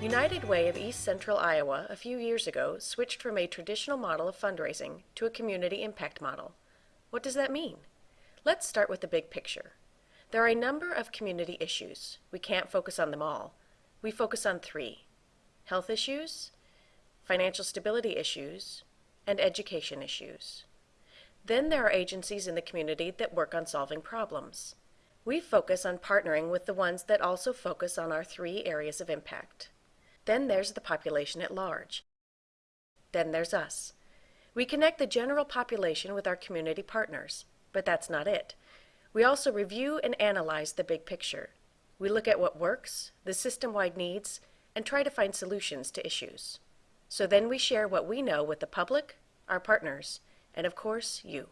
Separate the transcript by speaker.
Speaker 1: United Way of East Central Iowa a few years ago switched from a traditional model of fundraising to a community impact model. What does that mean? Let's start with the big picture. There are a number of community issues. We can't focus on them all. We focus on three health issues, financial stability issues, and education issues. Then there are agencies in the community that work on solving problems. We focus on partnering with the ones that also focus on our three areas of impact. Then there's the population at large. Then there's us. We connect the general population with our community partners, but that's not it. We also review and analyze the big picture. We look at what works, the system-wide needs, and try to find solutions to issues. So then we share what we know with the public, our partners, and of course, you.